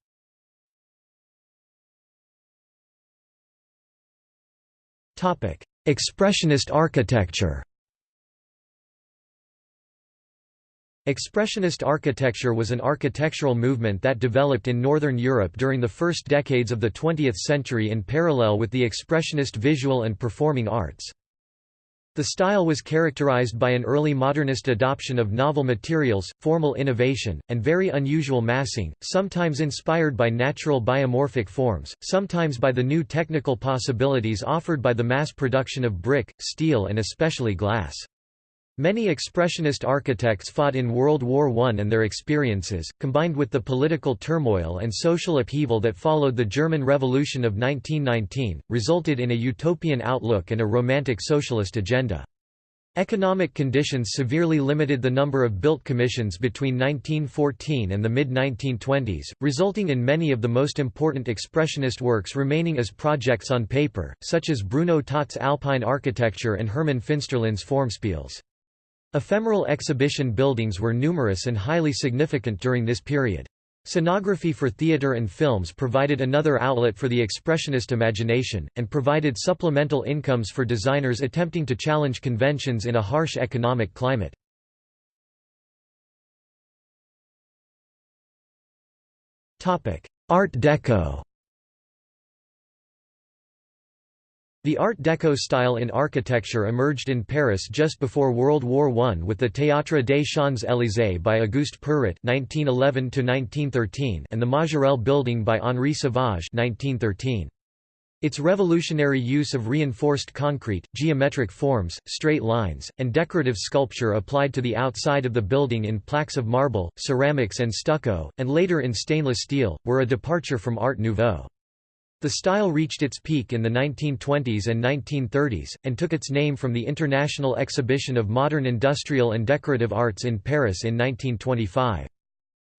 Expressionist architecture Expressionist architecture was an architectural movement that developed in Northern Europe during the first decades of the 20th century in parallel with the Expressionist visual and performing arts. The style was characterized by an early modernist adoption of novel materials, formal innovation, and very unusual massing, sometimes inspired by natural biomorphic forms, sometimes by the new technical possibilities offered by the mass production of brick, steel and especially glass. Many Expressionist architects fought in World War I and their experiences, combined with the political turmoil and social upheaval that followed the German Revolution of 1919, resulted in a utopian outlook and a romantic socialist agenda. Economic conditions severely limited the number of built commissions between 1914 and the mid-1920s, resulting in many of the most important expressionist works remaining as projects on paper, such as Bruno Taut's Alpine architecture and Hermann Finsterlin's Formspiels. Ephemeral exhibition buildings were numerous and highly significant during this period. Scenography for theatre and films provided another outlet for the expressionist imagination, and provided supplemental incomes for designers attempting to challenge conventions in a harsh economic climate. Art Deco The Art Deco style in architecture emerged in Paris just before World War I with the Théâtre des Champs-Élysées by Auguste Perret (1911–1913) and the Majorelle Building by Henri Sauvage (1913). Its revolutionary use of reinforced concrete, geometric forms, straight lines, and decorative sculpture applied to the outside of the building in plaques of marble, ceramics and stucco, and later in stainless steel, were a departure from Art Nouveau. The style reached its peak in the 1920s and 1930s, and took its name from the International Exhibition of Modern Industrial and Decorative Arts in Paris in 1925.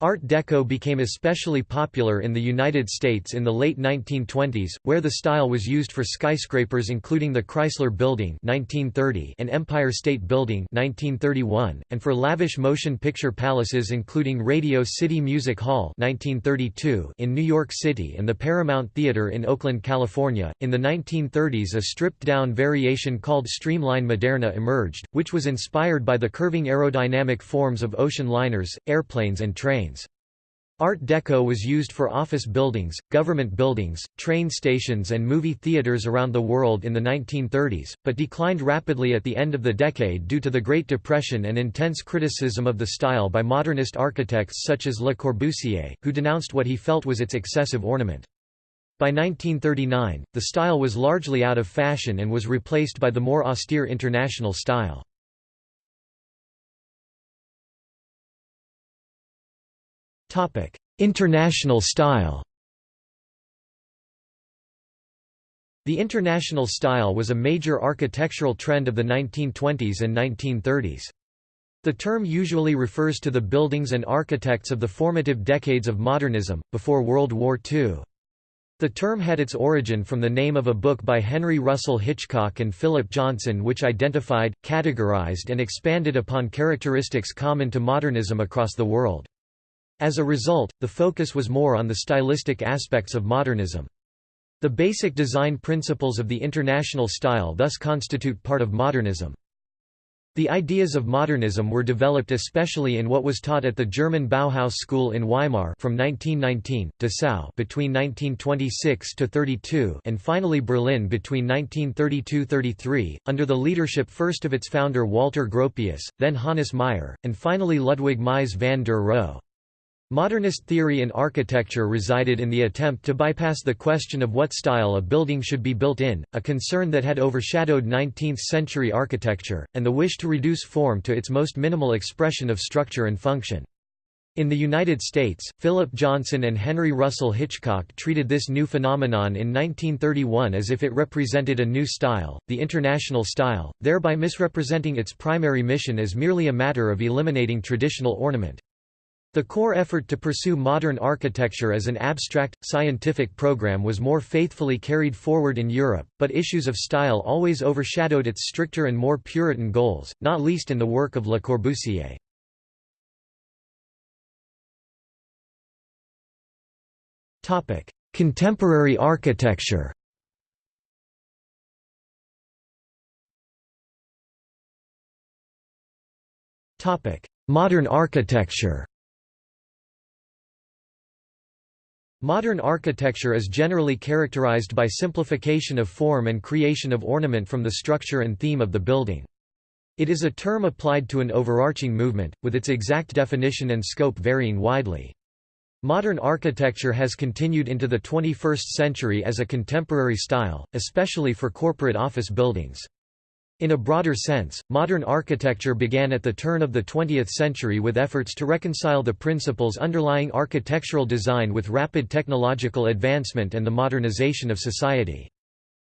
Art Deco became especially popular in the United States in the late 1920s, where the style was used for skyscrapers including the Chrysler Building 1930 and Empire State Building 1931, and for lavish motion picture palaces including Radio City Music Hall 1932 in New York City and the Paramount Theater in Oakland, California. In the 1930s a stripped-down variation called Streamline Moderne emerged, which was inspired by the curving aerodynamic forms of ocean liners, airplanes and trains. Art Deco was used for office buildings, government buildings, train stations and movie theaters around the world in the 1930s, but declined rapidly at the end of the decade due to the Great Depression and intense criticism of the style by modernist architects such as Le Corbusier, who denounced what he felt was its excessive ornament. By 1939, the style was largely out of fashion and was replaced by the more austere international style. International style The international style was a major architectural trend of the 1920s and 1930s. The term usually refers to the buildings and architects of the formative decades of modernism, before World War II. The term had its origin from the name of a book by Henry Russell Hitchcock and Philip Johnson which identified, categorized and expanded upon characteristics common to modernism across the world. As a result, the focus was more on the stylistic aspects of modernism. The basic design principles of the international style thus constitute part of modernism. The ideas of modernism were developed especially in what was taught at the German Bauhaus school in Weimar from 1919, Dessau between 1926 to 32, and finally Berlin between 1932-33, under the leadership first of its founder Walter Gropius, then Hannes Meyer, and finally Ludwig Mies van der Rohe. Modernist theory in architecture resided in the attempt to bypass the question of what style a building should be built in, a concern that had overshadowed 19th-century architecture, and the wish to reduce form to its most minimal expression of structure and function. In the United States, Philip Johnson and Henry Russell Hitchcock treated this new phenomenon in 1931 as if it represented a new style, the international style, thereby misrepresenting its primary mission as merely a matter of eliminating traditional ornament. The core effort to pursue modern architecture as an abstract, scientific program was more faithfully carried forward in Europe, but issues of style always overshadowed its stricter and more Puritan goals, not least in the work of Le Corbusier. Contemporary architecture Modern architecture Modern architecture is generally characterized by simplification of form and creation of ornament from the structure and theme of the building. It is a term applied to an overarching movement, with its exact definition and scope varying widely. Modern architecture has continued into the 21st century as a contemporary style, especially for corporate office buildings. In a broader sense, modern architecture began at the turn of the 20th century with efforts to reconcile the principles underlying architectural design with rapid technological advancement and the modernization of society.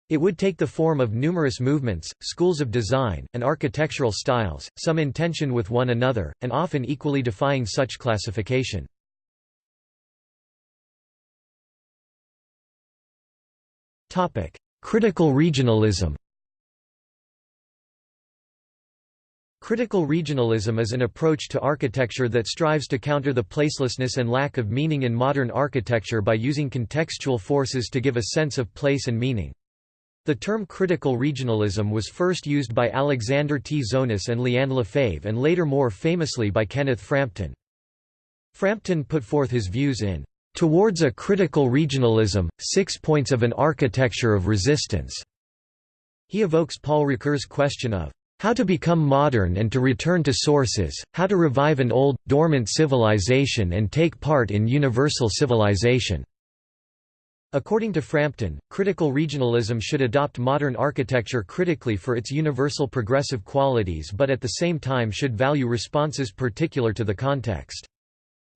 It would take the form of numerous movements, schools of design, and architectural styles, some in tension with one another, and often equally defying such classification. Critical regionalism Critical regionalism is an approach to architecture that strives to counter the placelessness and lack of meaning in modern architecture by using contextual forces to give a sense of place and meaning. The term critical regionalism was first used by Alexander Tzonis and Liane Lefaivre and later more famously by Kenneth Frampton. Frampton put forth his views in Towards a Critical Regionalism, Six Points of an Architecture of Resistance. He evokes Paul Ricoeur's question of how to become modern and to return to sources, how to revive an old, dormant civilization and take part in universal civilization. According to Frampton, critical regionalism should adopt modern architecture critically for its universal progressive qualities but at the same time should value responses particular to the context.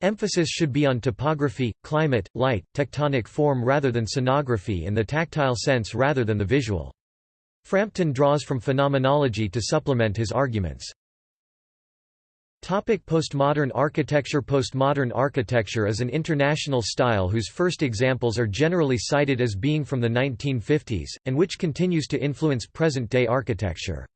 Emphasis should be on topography, climate, light, tectonic form rather than scenography and the tactile sense rather than the visual. Frampton draws from phenomenology to supplement his arguments. Topic postmodern architecture Postmodern architecture is an international style whose first examples are generally cited as being from the 1950s, and which continues to influence present-day architecture.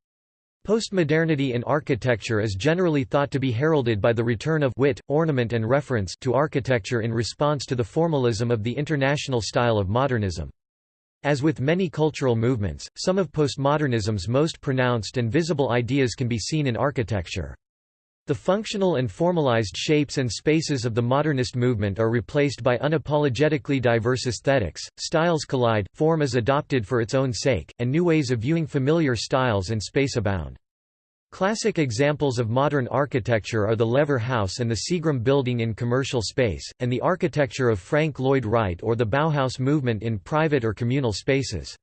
Postmodernity in architecture is generally thought to be heralded by the return of wit, ornament and reference to architecture in response to the formalism of the international style of modernism. As with many cultural movements, some of postmodernism's most pronounced and visible ideas can be seen in architecture. The functional and formalized shapes and spaces of the modernist movement are replaced by unapologetically diverse aesthetics, styles collide, form is adopted for its own sake, and new ways of viewing familiar styles and space abound. Classic examples of modern architecture are the Lever House and the Seagram building in commercial space, and the architecture of Frank Lloyd Wright or the Bauhaus movement in private or communal spaces.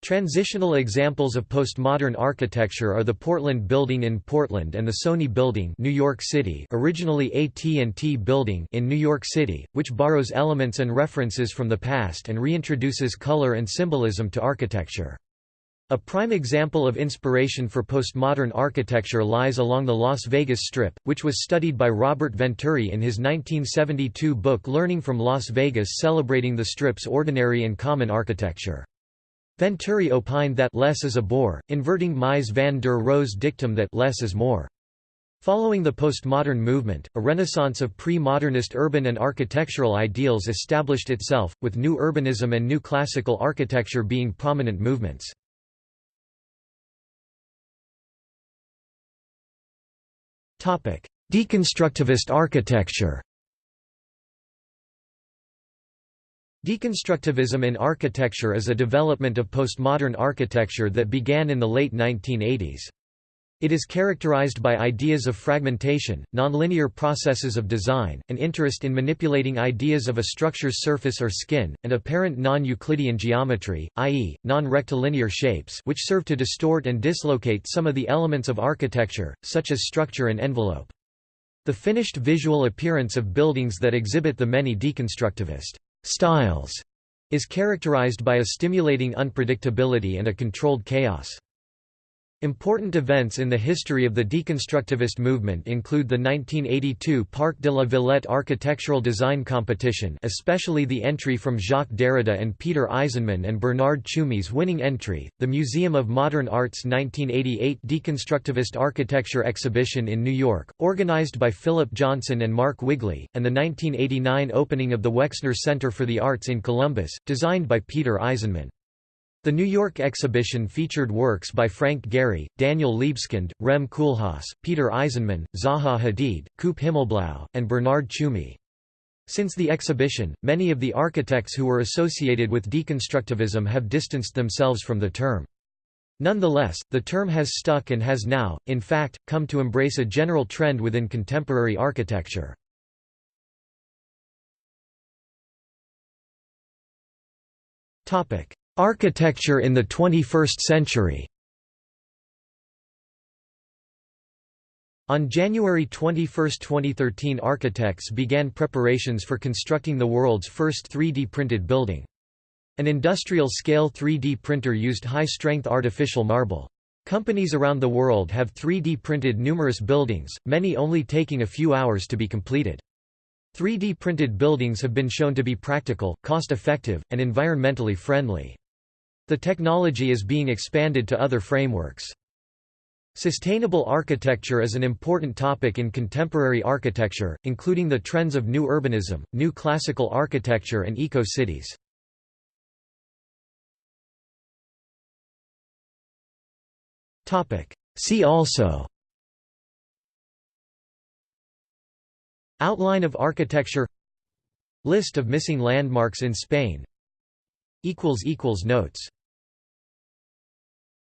Transitional examples of postmodern architecture are the Portland Building in Portland and the Sony Building New York City originally AT&T Building in New York City, which borrows elements and references from the past and reintroduces color and symbolism to architecture. A prime example of inspiration for postmodern architecture lies along the Las Vegas Strip, which was studied by Robert Venturi in his 1972 book Learning from Las Vegas celebrating the Strip's ordinary and common architecture. Venturi opined that less is a bore, inverting Mies van der Rohe's dictum that less is more. Following the postmodern movement, a renaissance of pre-modernist urban and architectural ideals established itself, with new urbanism and new classical architecture being prominent movements. Deconstructivist architecture Deconstructivism in architecture is a development of postmodern architecture that began in the late 1980s. It is characterized by ideas of fragmentation, nonlinear processes of design, an interest in manipulating ideas of a structure's surface or skin, and apparent non-Euclidean geometry, i.e., non-rectilinear shapes which serve to distort and dislocate some of the elements of architecture, such as structure and envelope. The finished visual appearance of buildings that exhibit the many deconstructivist styles is characterized by a stimulating unpredictability and a controlled chaos. Important events in the history of the deconstructivist movement include the 1982 Parc de la Villette architectural design competition especially the entry from Jacques Derrida and Peter Eisenman and Bernard Tschumi's winning entry, the Museum of Modern Art's 1988 Deconstructivist Architecture exhibition in New York, organized by Philip Johnson and Mark Wigley, and the 1989 opening of the Wexner Center for the Arts in Columbus, designed by Peter Eisenman. The New York exhibition featured works by Frank Gehry, Daniel Libeskind, Rem Koolhaas, Peter Eisenman, Zaha Hadid, Coop Himmelblau, and Bernard Tschumi. Since the exhibition, many of the architects who were associated with deconstructivism have distanced themselves from the term. Nonetheless, the term has stuck and has now, in fact, come to embrace a general trend within contemporary architecture. Architecture in the 21st century On January 21, 2013 architects began preparations for constructing the world's first 3D printed building. An industrial-scale 3D printer used high-strength artificial marble. Companies around the world have 3D printed numerous buildings, many only taking a few hours to be completed. 3D printed buildings have been shown to be practical, cost-effective, and environmentally friendly. The technology is being expanded to other frameworks. Sustainable architecture is an important topic in contemporary architecture, including the trends of new urbanism, new classical architecture and eco-cities. See also Outline of architecture List of missing landmarks in Spain Notes